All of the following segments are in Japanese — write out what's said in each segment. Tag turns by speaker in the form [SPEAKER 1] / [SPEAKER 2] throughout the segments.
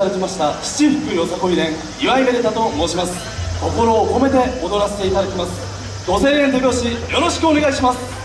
[SPEAKER 1] ただきました七福よさこい連岩井めでたと申します。心を込めて踊らせていただきます。5000円手拍子よろしくお願いします。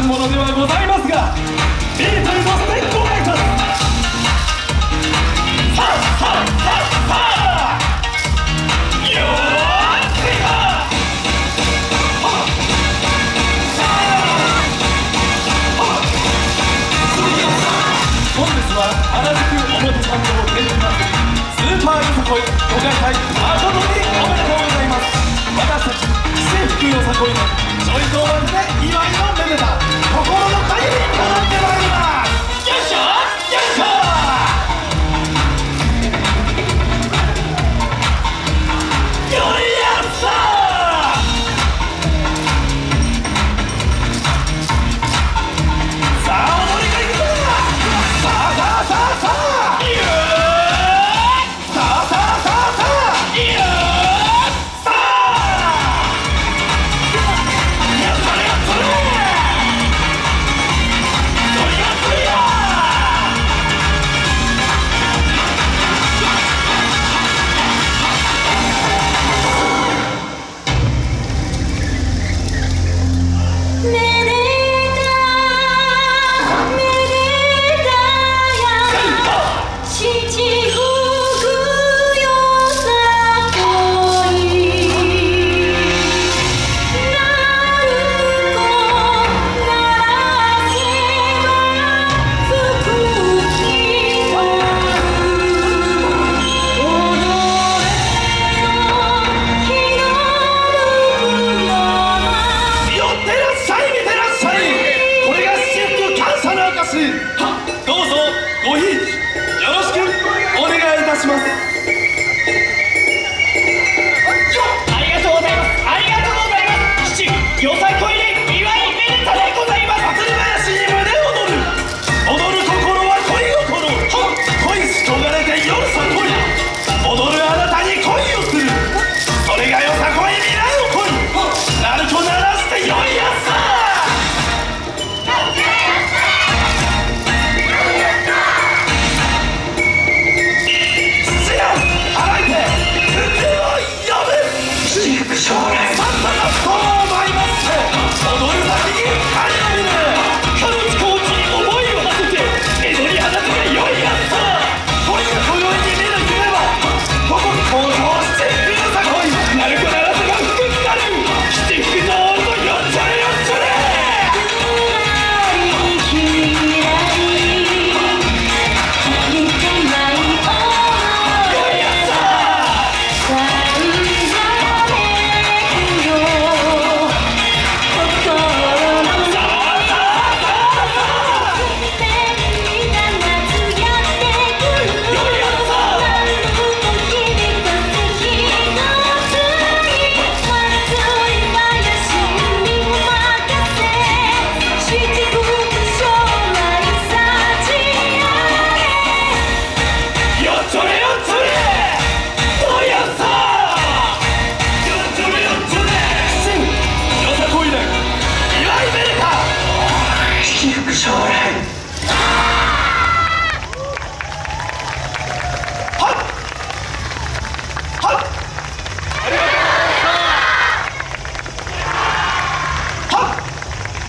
[SPEAKER 1] 難者ではございますがビートルのステップさあさあさあさあよーし本日は原宿表参道天神祭りスーパーよさこいご開催誠におめでとうございます私たち制服よさこいのジョイ